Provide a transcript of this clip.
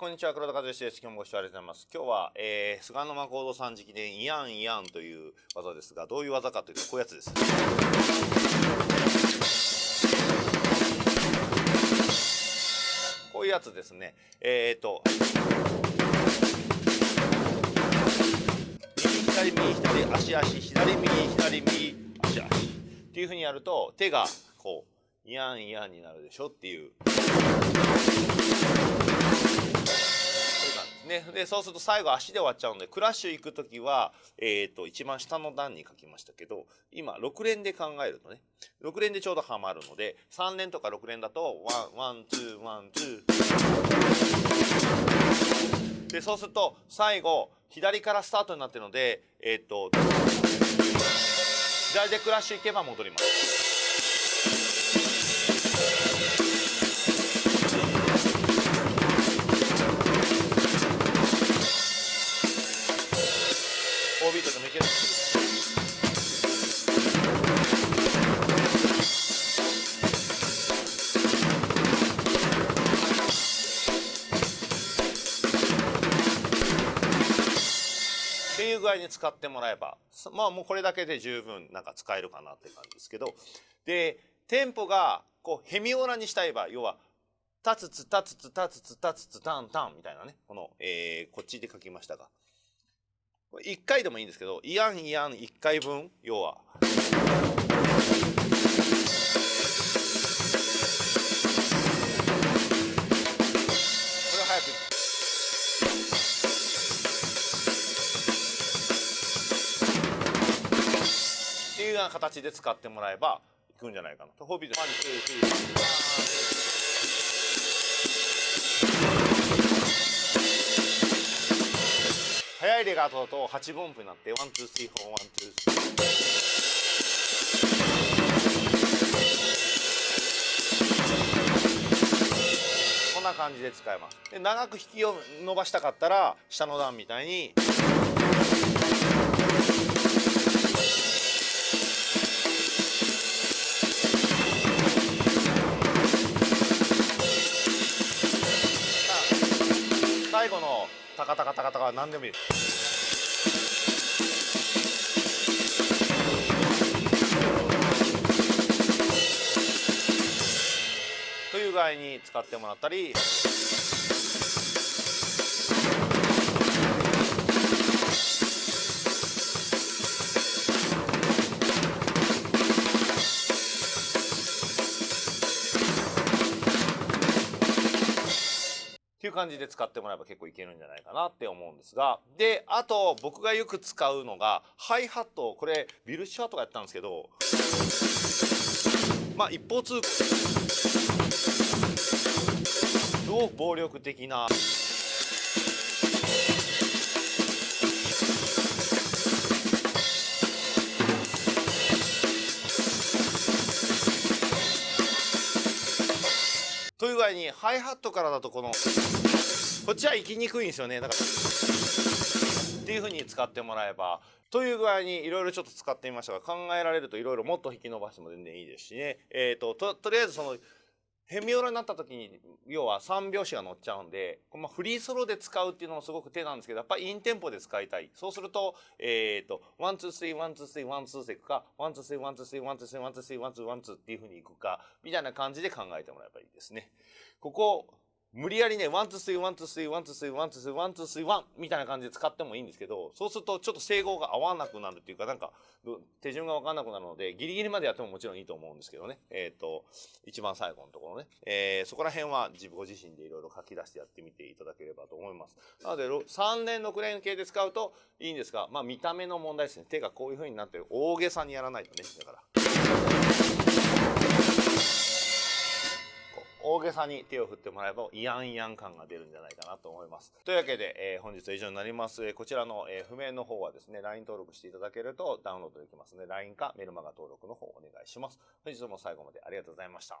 こんにちは黒田和義です。今日もご視聴ありがとうございます。今日は、えー、菅沼幸三さん直伝イヤンイヤンという技ですがどういう技かというとこういうやつです。こういうやつですね。えっ、と右左右左足足左右左右足足っていうふうにやると手がこうイヤンイヤンになるでしょっていう。ね、でそうすると最後足で終わっちゃうのでクラッシュ行く時は、えーと、一番下の段に書きましたけど今6連で考えるとね6連でちょうどはまるので3連とか6連だと one one two one two でそうすると最後左からスタートになってるのでえっ、ー、と左でクラッシュ行けば戻ります。具合に使ってもらえばまあもうこれだけで十分なんか使えるかなって感じですけどでテンポがこうヘミオラにしたい場合要はタツツタツツタツツタツツタンタンみたいなねこの、えー、こっちで書きましたが1回でもいいんですけどイアンイアン1回分要は。な形で使ってもらえばいくんじゃないかな。と。ホビーで one two three 速いレガートだと8分音符になって one two three four one two three。こんな感じで使えます。で長く引きを伸ばしたかったら下の段みたいに。最後のタカタカタカタカは何でもいい。という具合に使ってもらったり。感じで使ってもらえば結構いけるんじゃないかなって思うんですが。であと僕がよく使うのがハイハットこれビルシュワとかやったんですけど。まあ一方通行。すごく暴力的な。という具合にハイハットからだとこのこっちは行きにくいんですよね。だからっていうふうに使ってもらえば。という具合にいろいろちょっと使ってみましたが考えられるといろいろもっと引き伸ばしても全然いいですしね。えっ、ー、とととりあえずそのヘミオラになった時に要は3拍子が乗っちゃうんで、まあ、フリーソロで使うっていうのもすごく手なんですけどやっぱりインテンポで使いたい。そうするとえっ、ー、と one two three one two three one two three いくか one two three one two three one two three one two three one two one two っていうふうにいくかみたいな感じで考えてもらえばいいですね。ここ無理やりね、 one、two、three、one、two、three、one、two、three、one、two、three、one、two、three、one みたいな感じで使ってもいいんですけど、そうするとちょっと整合が合わなくなるっていうか、なんか、手順がわかんなくなるので、ギリギリまでやってももちろんいいと思うんですけどね。えっ、ー、と、一番最後のところね。えー、そこら辺は自分ご自身でいろいろ書き出してやってみていただければと思います。なので、3連、6連系で使うといいんですが、まあ見た目の問題ですね。手がこういう風になってる。大げさにやらないとね。だから。げさに手を振ってもらえばイヤンイヤン感が出るんじゃないかなと思います。というわけで、えー、本日は以上になります。こちらの、えー、譜面の方はですね、LINE 登録していただけるとダウンロードできますので、LINE かメルマガ登録の方お願いします。本日も最後までありがとうございました。